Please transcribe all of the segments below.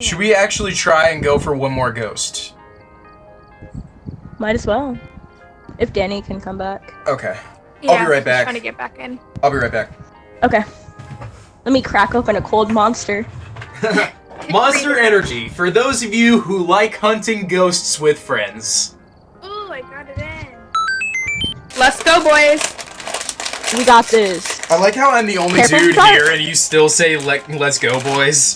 Should we actually try and go for one more ghost? Might as well. If Danny can come back. Okay. Yeah, I'll be right back. Trying to get back in. I'll be right back. Okay. Let me crack open a cold monster. Monster Energy, for those of you who like hunting ghosts with friends. Ooh, I got it in. Let's go, boys. We got this. I like how I'm the only Careful, dude start. here and you still say like let's go boys.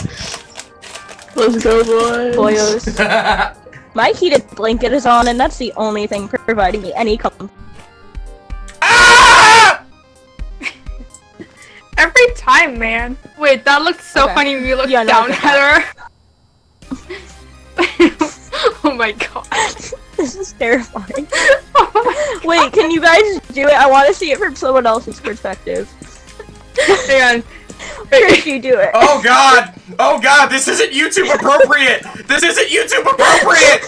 Let's go, boys. Boyos. My heated blanket is on, and that's the only thing providing me any comfort. ah! Every time, man. Wait, that looked so Okay. funny when you looked Yeah, down I at her. oh my god. this is terrifying. Wait, can you guys do it? I want to see it from someone else's perspective. Hang on. Chris, you do it. Oh god! Oh god, this isn't YouTube appropriate! This isn't YouTube appropriate!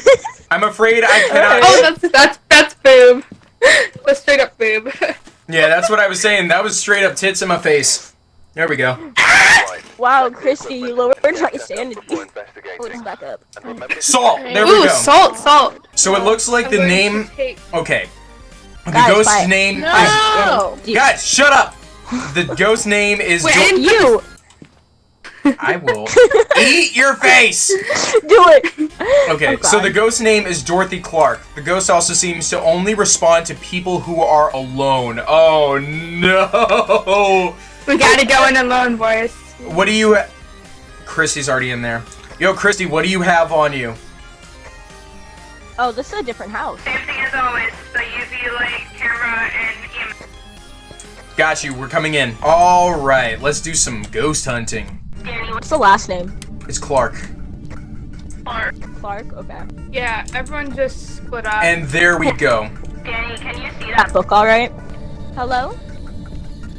I'm afraid I cannot Oh, that's that's that's boob. That's straight up boob. Yeah, that's what I was saying. That was straight up tits in my face. There we go. Wow, Christy, you lowered my sanity. It's back up. Salt! There we Ooh, go. salt, salt. So it looks like the name Okay. The Guys, ghost's name No. You- Guys, shut up! The ghost name is Wait, Dor- I You I will eat your face! do it. Okay, Oh, so the ghost name is Dorothy Clark. The ghost also seems to only respond to people who are alone. Oh no! We gotta go in alone, boys. What do you? Christy's already in there. Yo, Christy, what do you have on you? Oh, this is a different house. Same thing as always. The UV Got you. We're coming in. All right, let's do some ghost hunting. Danny, What's the last name? It's Clark, Clark. Clark. Okay. Yeah, everyone just split up. and there we go. Danny, can you see That that? book, all right. Hello.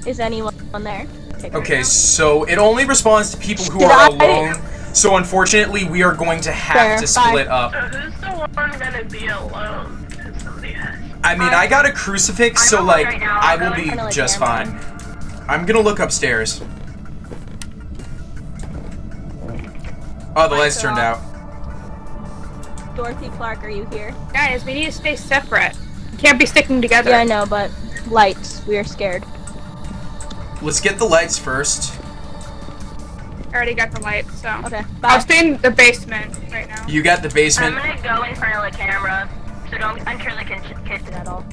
Is anyone on there? Take Okay, so it only responds to people who Did are I- alone. So unfortunately, we are going to have Fair, to bye. split up. So who's the one gonna be alone? If somebody has. I mean, I got a crucifix, so like right. I will be kinda like just fine. I'm gonna look upstairs. Oh, the lights turned out. Dorothy Clark, are you here? Guys, we need to stay separate. We can't be sticking together. Yeah, I know, but lights. We are scared. Let's get the lights first. I already got the light, so. Okay. I'll Bye. stay in the basement right now. You got the basement? I'm gonna go in front of the camera, so don't the kitchen. at all.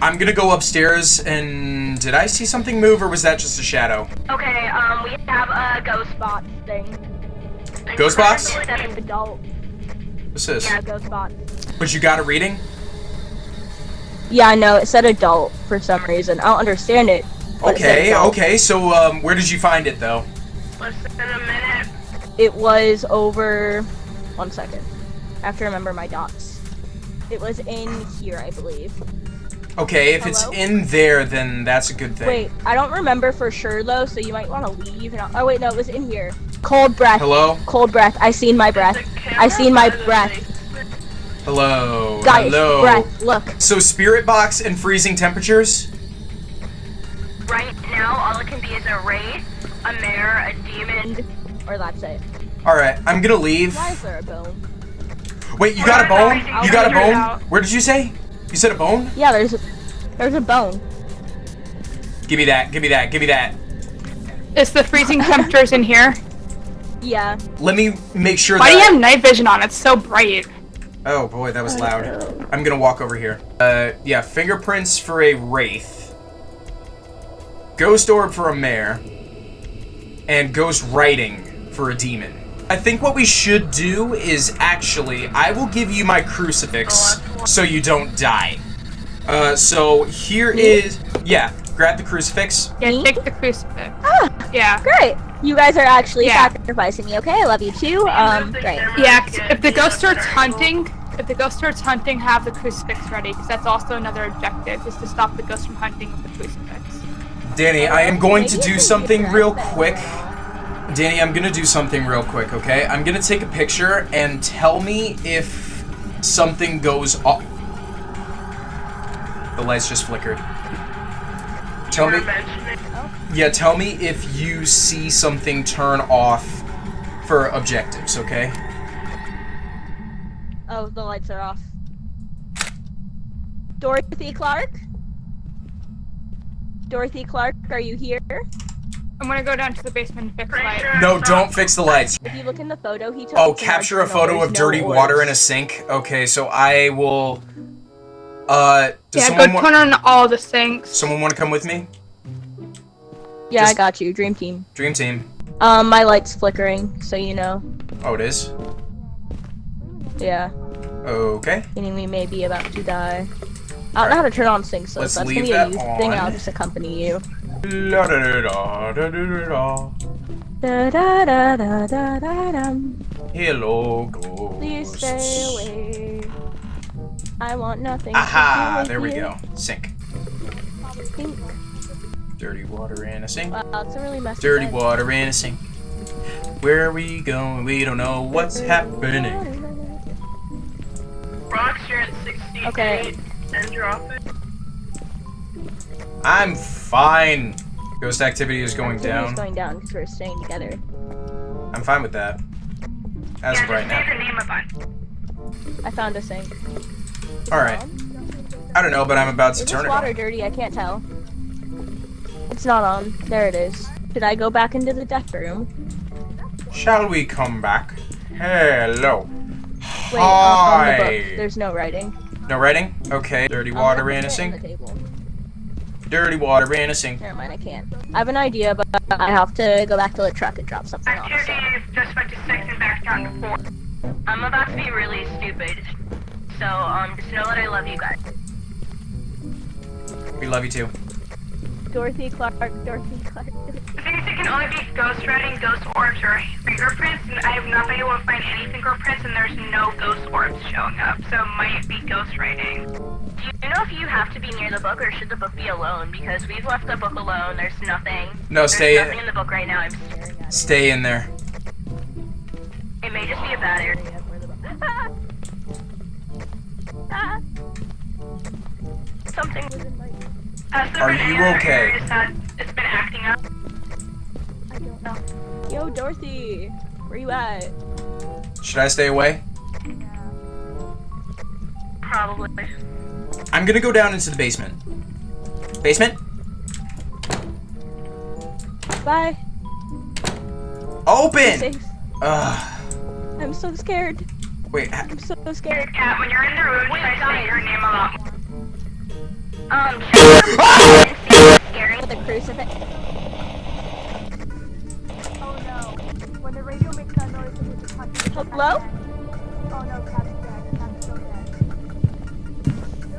I'm gonna go upstairs and did I see something move or was that just a shadow? Okay, um, we have a ghost Spot thing. Ghost box? Adult. What's this? Yeah, ghost spot. But you got a reading? Yeah, I know. It said adult for some reason. I don't understand it. but it Okay, okay. So um, where did you find it though? Less than a minute. It was over. One second. I have to remember my dots. It was in here, I believe. Okay, if it's in there, then that's a good thing. Wait, I don't remember for sure though, so you might want to leave. And oh wait, no, it was in here. Cold breath. Hello? Cold breath. I seen my breath. I seen my breath. Hello. Guys, Hello. breath. Look. So spirit box and freezing temperatures? Right now, all it can be is a wraith, a mare, a demon. Or that's it. Alright, I'm gonna leave. Why is there a bone? Wait, you got a bone? You got a bone? Where did you say? You said a bone? Yeah, there's a there's a bone. Give me that, give me that, give me that. Is the freezing temperatures in here? Yeah. Let me make sure Why that do you have night vision on? It's so bright. Oh boy, that was loud. I'm gonna walk over here. Uh, yeah, fingerprints for a wraith, ghost orb for a mare, and ghost writing for a demon. I think what we should do is actually, I will give you my crucifix so you don't die. Uh, so here is, yeah, grab the crucifix. Yeah, take the crucifix. Ah, Yeah. great. You guys are actually Yeah. sacrificing me. Okay, I love you too. Um, great. Yeah, 'cause if the ghost starts hunting, if the ghost starts hunting, have the crucifix ready, because that's also another objective, is to stop the ghost from hunting with the crucifix. Danny, I am going to do something real but- quick. Danny, I'm gonna do something real quick, okay? I'm gonna take a picture and tell me if something goes off. The lights just flickered. Tell me, yeah, tell me if you see something turn off for objectives, okay? Oh, the lights are off. Dorothy Clark? Dorothy Clark, are you here? I'm gonna go down to the basement and fix Pretty light. sure- No, don't fix the lights. If you look in the photo he took. Oh, capture a photo there's of no dirty water in a sink. Okay, so I will. Uh, does Yeah, someone go turn on all the sinks. someone want to come with me? Yeah, I got you. Dream team. Dream team. Um, my light's flickering, so you know. Oh, it is. Yeah, Okay. meaning we may be about to die. I don't know how to turn on sinks, so Let's that's leave gonna be a that youth thing. I'll just accompany you. La da da da da da da da. Da da da da da da dum. Hello, ghosts. Please stay away. I want nothing. Aha! There we you. go. Sink. Think. Dirty water in a sink. Wow, it's a really messy. Dirty bed. water in a sink. Where are we going? We don't know what's happening. Rocks, you're at 68 Okay. and drop it. I'm fine. Ghost activity is going Activity's down. going down because we're staying together. I'm fine with that. As yeah, of right just say now. the name of it. I found a sink. Alright. I don't know, but I'm about to Is turn this it water on. dirty? I can't tell. It's not on. There it is. Did I go back into the death room? Shall we come back? Hello. Wait, uh, on the Hi. book. There's no writing. No writing? Okay. Dirty Um, water I in a can fit it sink. The table. Dirty water ran a sink. Never mind, I can't. I have an idea, but I have to go back to the truck and drop something off. Activity So. is just went to 6 and back down to 4. I'm about to be really stupid. So, um, just know that I love you guys. We love you too. Dorothy Clark, Dorothy Clark. The thing is, it can only be ghost writing, ghost orbs, or fingerprints, and I have not been able to find any fingerprints, and there's no ghost orbs showing up, so it might be ghost writing. Do you know if you have to be near the book, or should the book be alone? Because we've left the book alone, there's nothing. No, There's stay nothing in the book right now. I'm, stay in there. it may just be a bad area. Ah, Something. was in my- Has Are you okay? areas that it's been acting up? I don't know. Yo, Dorothy, where are you at? Should I stay away? Probably. I'm gonna go down into the basement. Basement? Bye. Open! Ugh. I'm so scared. Wait, ha- I'm so scared. Cat, when you're in the room, try to say your name a lot more. Um, scary. With a crucifix. Oh no. When the radio makes that noise, it means it's. Hello? Oh no, Cat's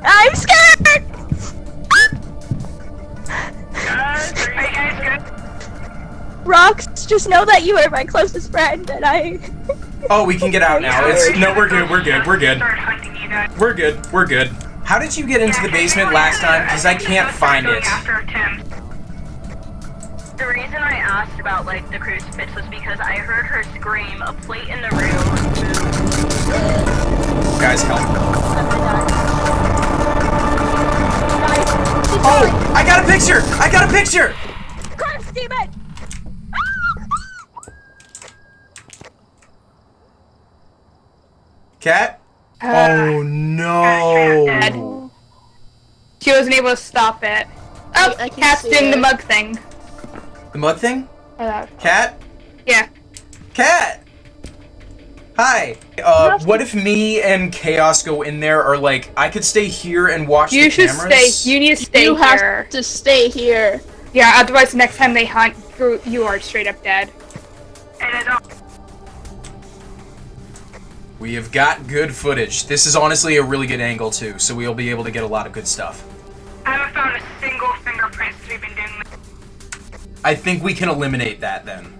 I'm scared! Guys, are you guys good? Rocks, just know that you are my closest friend, and I. Oh, we can get out now. It's no, we're good. We're good. We're good. Start hunting you guys. We're good. We're good. How did you get into the basement last time? Because I can't find it. The reason I asked about like the crucifix was because I heard her scream. A plate in the room. Guys, help! Keep Oh, I got a picture. I got a picture. going. Curse demon! Cat. Uh, Oh no. She wasn't able to stop it. Oh, I can Cat's see doing the it. mug thing. The mug thing. Uh, Cat. yeah. Cat. Hi. Uh, what if me and Chaos go in there, or like I could stay here and watch You the should stay. You need to stay you here. have to stay here. Yeah, otherwise next time they hunt, you- you are straight up dead. And We have got good footage. This is honestly a really good angle too, so we'll be able to get a lot of good stuff. I haven't found a single fingerprint since we've been doing this. I think we can eliminate that then.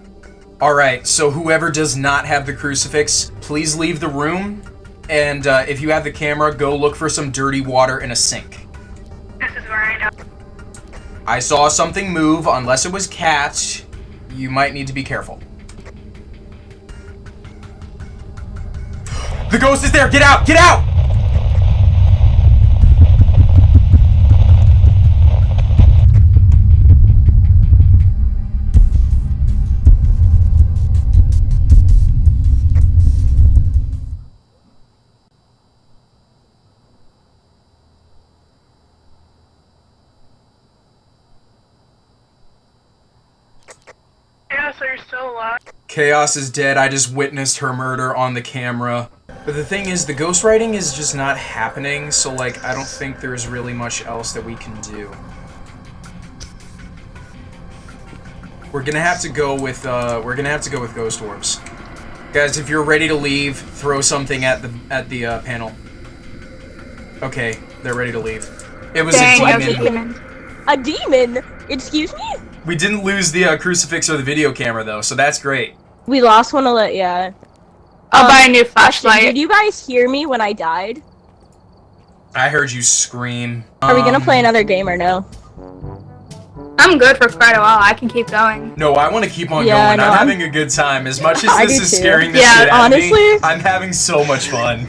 Alright, so whoever does not have the crucifix, please leave the room. And uh, if you have the camera, go look for some dirty water in a sink. This is where I know. I saw something move, unless it was cats. You might need to be careful. The ghost is there! Get out! Get out! Chaos is dead. I just witnessed her murder on the camera. But the thing is, the ghostwriting is just not happening, so like, I don't think there's really much else that we can do. We're gonna have to go with, uh, we're gonna have to go with ghost orbs. Guys, if you're ready to leave, throw something at the, at the, uh, panel. Okay, they're ready to leave. It was Dang, a I was a demon. demon. A demon? Excuse me? We didn't lose the uh, crucifix or the video camera, though, so that's great. We lost one of the, yeah. I'll Um, buy a new Question, flashlight. Did you guys hear me when I died? I heard you scream. Are we gonna Um, play another game or no? I'm good for quite a while. I can keep going. No, I want to keep on Yeah, going. no, I'm, I'm- having a good time. As much as this is too. scaring the Yeah, shit out of me, honestly- I'm having so much fun.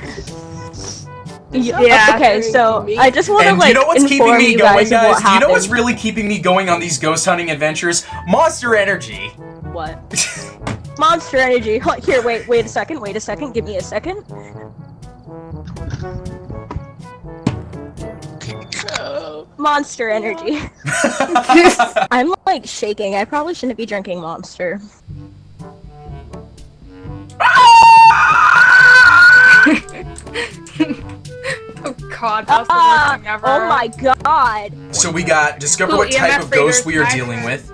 Yeah. Okay, so I just want to like you know what's keeping inform me you going, guys, guys? Do you know what's really keeping me going on these ghost hunting adventures? Monster Energy. What? Monster Energy. Huh, Here, wait, wait a second, wait a second, give me a second. Monster Energy. I'm like shaking. I probably shouldn't be drinking Monster. Oh god, that was the worst ah, thing ever. oh my god. so we got discover Cool, what type EMF of ghost we are readers, dealing with.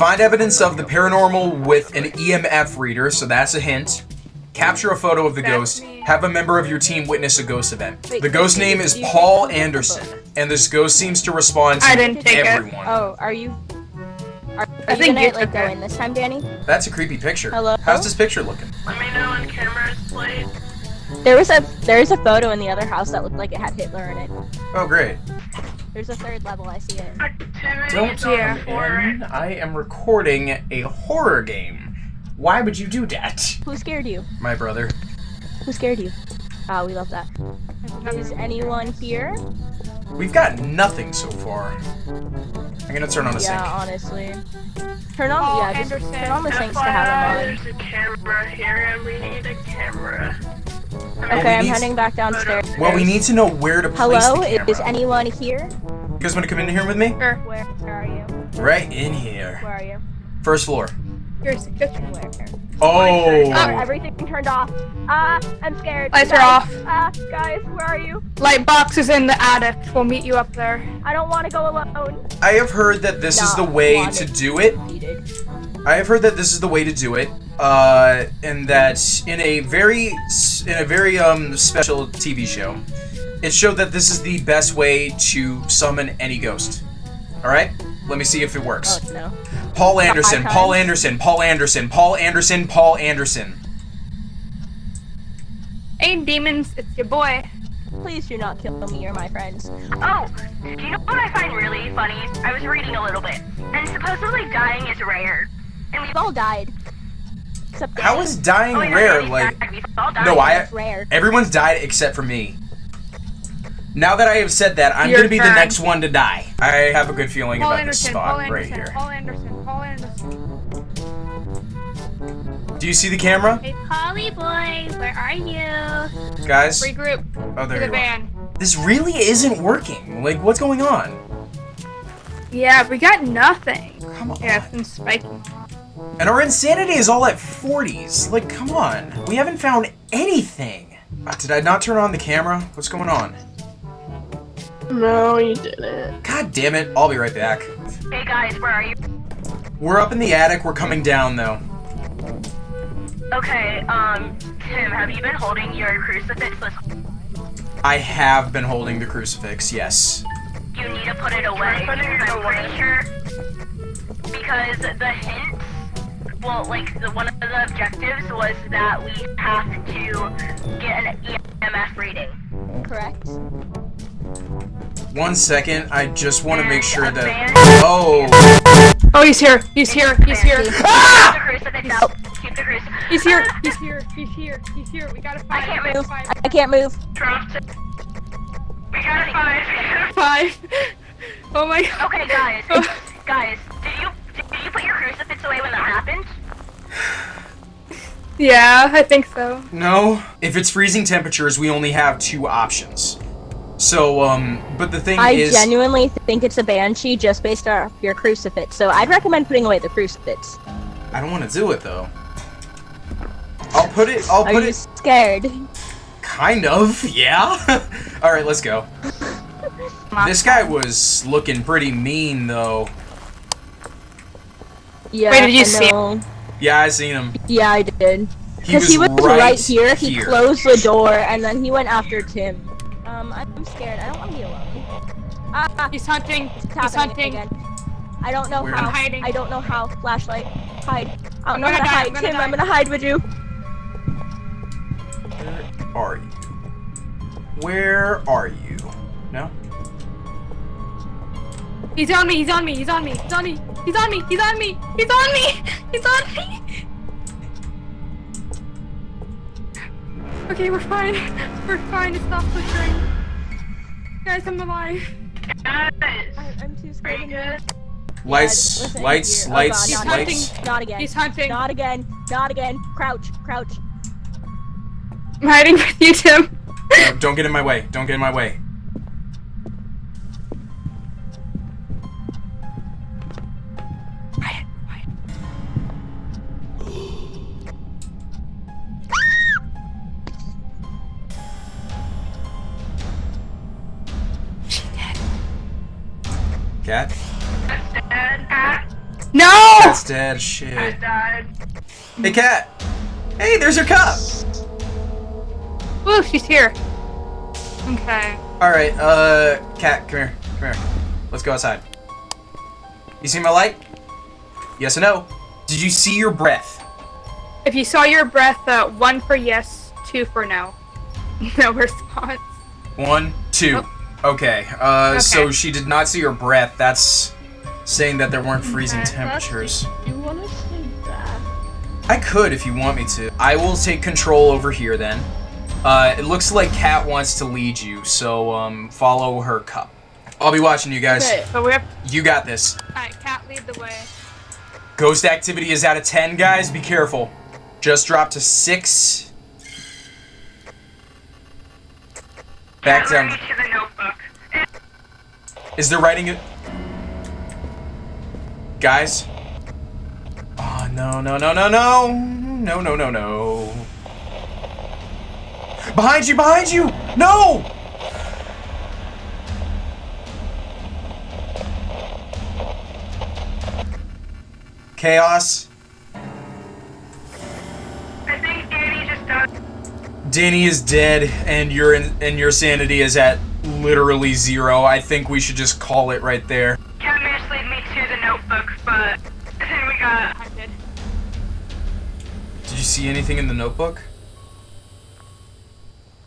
Find evidence of the paranormal with an EMF reader, so that's a hint. Capture a photo of the ghost. Have a member of your team witness a ghost event. The ghost name is Paul Anderson, and this ghost seems to respond to I didn't take it. everyone. Oh, are you? Are, are I you think gonna you like took go in this time, Danny? That's a creepy picture. Hello? How's this picture looking? Let me know when cameras played. There was a there is a photo in the other house that looked like it had Hitler in it. Oh, great. There's a third level. I see it. Don't on Yeah. the. I am recording a horror game. Why would you do that? Who scared you? My brother. Who scared you? Ah, we love that. Is anyone here? We've got nothing so far. I'm gonna turn on a yeah, sink. honestly. Turn on, Paul yeah, just Anderson. turn on the sinks to FYI, have them there's a camera here and we need a camera. On. we Okay, I'm need- heading back downstairs. Well, we need to know where to place Hello, the camera. is anyone here? You guys want to come in here with me? Sure. Where, where are you? Right in here. Where are you? First floor. Here's the kitchen. Where? Oh. Oh, everything turned off. Ah, I'm scared. Lights are Guys, off. Ah, guys, where are you? Light box is in the attic. We'll meet you up there. I don't want to go alone. I have heard that this is the way wanted. to do it. Needed. I have heard that this is the way to do it, uh, and that in a very in a very um special TV show, it showed that this is the best way to summon any ghost. All right, let me see if it works. Oh no. Paul Anderson, Paul. Anderson, Paul Anderson, Paul Anderson, Paul Anderson. Hey, demons, it's your boy. Please do not kill me or my friends. Oh, do you know what I find really funny? I was reading a little bit, and supposedly dying is rare. And We've all died. Except How Danny. is dying Oh, rare? Like, died. We've all died. no, I It's rare. everyone's died except for me. Now that I have said that, I'm Your gonna be the next one to die. I have a good feeling Paul about this spot Paul right Anderson, here. Paul Anderson, Paul Anderson. Do you see the camera, Hey, Polly boy, where are you? guys? Regroup Oh, to there the you are. This really isn't working. Like, what's going on? Yeah, we got nothing. Come on. Yeah, it's been spiking. And our insanity is all at 40s. Like, come on. We haven't found anything. Uh, did I not turn on the camera? What's going on? No, you didn't. God damn it. I'll be right back. Hey guys, where are you? We're up in the attic. We're coming down, though. Okay, um, Tim, have you been holding your crucifix this I have been holding the crucifix, yes. You need to put it away. Put it I'm away. pretty sure because the hint, well, like the one of the objectives was that we have to get an EMF reading. Correct. One second. I just want to make sure that. Oh! Oh, he's here. He's here. He's here. Ah! Keep the crucifix out. Keep the crucifix. He's here. He's here. He's here. He's here. We gotta find. I can't move. Five. I can't move. Dropped it. We got it five. Five. Oh my god. Okay, guys. guys, did you did you put your crucifix away when that happened? Yeah, I think so. No. If it's freezing temperatures, we only have two options. So, um, but the thing I is. I genuinely think it's a banshee just based off your crucifix. So I'd recommend putting away the crucifix. I don't want to do it though. I'll put it. I'll Are put you it. scared? Kind of. Yeah. All right, let's go. This guy was looking pretty mean though. Yeah. Wait, did you I see- know. Yeah, I seen him. Yeah, I did. Because was, he was right, right, here. He here. closed the door, and then he went after Tim. Um, I'm scared. I don't want to be alone. Ah, He's hunting. He's hunting. again. I don't know Where? how. I'm hiding. I don't know how. Flashlight. Hide. I I'm don't know gonna how die, to I'm hide. Tim, die. I'm gonna hide with you. Where are you? Where are you? No. He's on me. He's on me. He's on me. He's on me. He's on me. He's on me. He's on me. He's on me. Okay, we're fine. We're fine. It's not flickering. Guys, I'm alive. Guys, I, I'm too scared. you to good? move. Lights, listen lights. Oh, lights, God, not lights. hunting. Not again. He's hunting. Not again. Not again. Crouch. Crouch. I'm hiding with you, Tim. No, don't get in my way. Don't get in my way. No! Cat's dead. Shit. cat died. Hey, cat. Hey, there's your cup. Ooh, she's here. Okay. All right, uh, cat, come here, come here. Let's go outside. You see my light? Yes or no? Did you see your breath? If you saw your breath, uh, one for yes, two for no. No response. One, two. Okay. Uh, so she did not see her breath. That's saying that there weren't freezing Okay. temperatures. You wanna sleep back? I could if you want me to. I will take control over here then. Uh, it looks like Kat wants to lead you, so um, follow her cup. I'll be watching you guys. Okay. But we have. You got this. Alright, Cat, lead the way. Ghost activity is out of 10, guys. Be careful. Just dropped to 6. Back down. ready to the notebook. Is there writing it? Guys? Oh, no, no, no, no, no. No, no, no, no. Behind you, behind you! No! Chaos. I think Danny just died. Danny is dead, and your and your sanity is at literally zero. I think we should just call it right there. See anything in the notebook?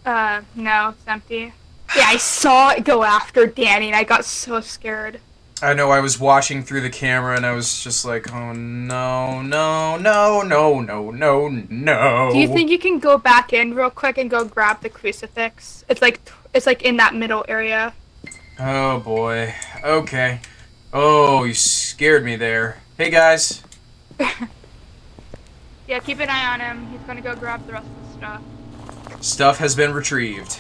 Uh, no, it's empty. Yeah, I saw it go after Danny and I got so scared. I know I was watching through the camera and I was just like, oh no, no, no, no, no, no, no. Do you think you can go back in real quick and go grab the crucifix? It's like it's like in that middle area. Oh boy. Okay. Oh, you scared me there. Hey guys. Yeah, keep an eye on him. He's gonna go grab the rest of the stuff. Stuff has been retrieved.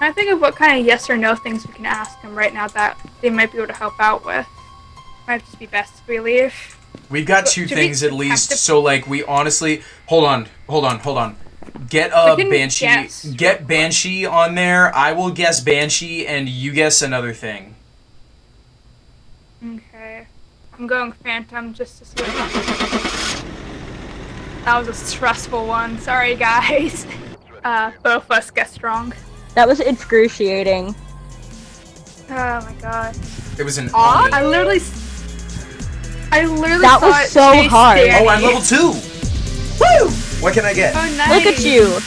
I think of what kind of yes or no things we can ask him right now that they might be able to help out with. Might just be best if we leave. We've got two Should things at least, to- so like we honestly hold on, hold on, hold on. Get uh, a banshee. guess Get banshee on there. I will guess banshee, and you guess another thing. Okay. I'm going phantom just to see what That was a stressful one. Sorry, guys. Uh, both of us guessed wrong. That was excruciating. Oh my god. It was an. Aw. I literally. I literally That saw was it so hard. Danny. Oh, I'm level two. Woo! What can I get? Oh, nice. Look at you.